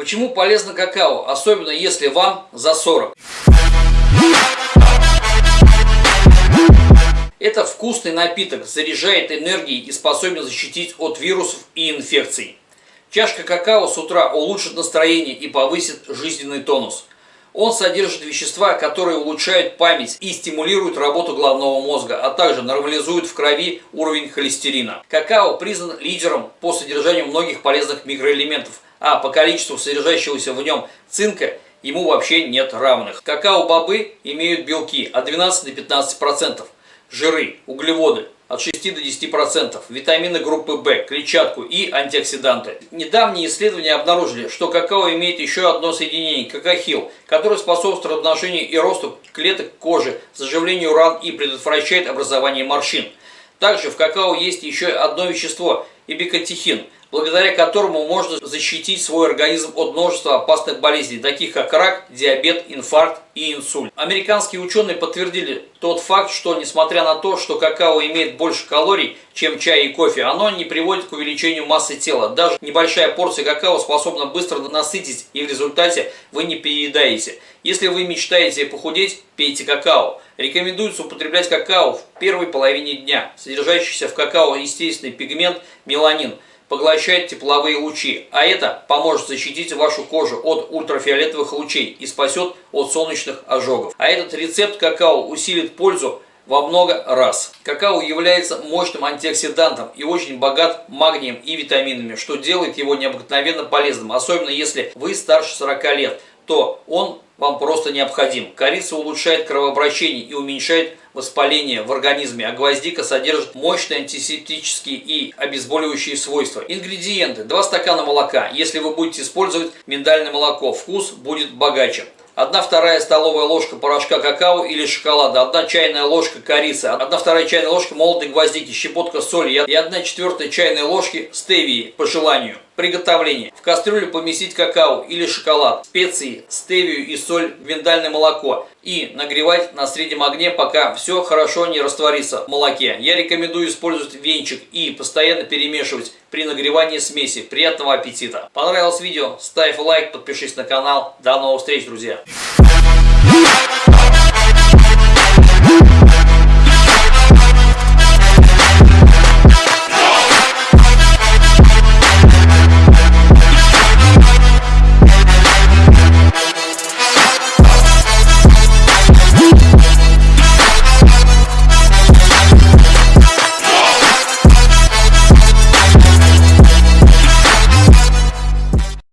Почему полезно какао, особенно если вам за 40? Это вкусный напиток, заряжает энергией и способен защитить от вирусов и инфекций. Чашка какао с утра улучшит настроение и повысит жизненный тонус. Он содержит вещества, которые улучшают память и стимулируют работу головного мозга, а также нормализуют в крови уровень холестерина. Какао признан лидером по содержанию многих полезных микроэлементов, а по количеству содержащегося в нем цинка ему вообще нет равных. Какао-бобы имеют белки от 12 до 15%, жиры, углеводы от 6 до 10%, витамины группы В, клетчатку и антиоксиданты. Недавние исследования обнаружили, что какао имеет еще одно соединение – какахил, которое способствует размножению и росту клеток кожи, заживлению ран и предотвращает образование морщин. Также в какао есть еще одно вещество – ибикатихин – благодаря которому можно защитить свой организм от множества опасных болезней, таких как рак, диабет, инфаркт и инсульт. Американские ученые подтвердили тот факт, что несмотря на то, что какао имеет больше калорий, чем чай и кофе, оно не приводит к увеличению массы тела. Даже небольшая порция какао способна быстро насытить, и в результате вы не переедаете. Если вы мечтаете похудеть, пейте какао. Рекомендуется употреблять какао в первой половине дня. Содержащийся в какао естественный пигмент меланин – поглощает тепловые лучи, а это поможет защитить вашу кожу от ультрафиолетовых лучей и спасет от солнечных ожогов. А этот рецепт какао усилит пользу во много раз. Какао является мощным антиоксидантом и очень богат магнием и витаминами, что делает его необыкновенно полезным, особенно если вы старше 40 лет, то он вам просто необходим. Корица улучшает кровообращение и уменьшает воспаление в организме, а гвоздика содержит мощные антисептические и обезболивающие свойства. Ингредиенты. 2 стакана молока. Если вы будете использовать миндальное молоко, вкус будет богаче. 1 вторая столовая ложка порошка какао или шоколада, 1 чайная ложка корицы, 1 вторая чайная ложка молотой гвоздики, щепотка соли и 1 четвертая чайной ложки стевии по желанию. Приготовление. В кастрюлю поместить какао или шоколад, специи, стевию и соль, миндальное молоко и нагревать на среднем огне, пока все хорошо не растворится в молоке. Я рекомендую использовать венчик и постоянно перемешивать при нагревании смеси. Приятного аппетита! Понравилось видео? Ставь лайк, подпишись на канал. До новых встреч, друзья!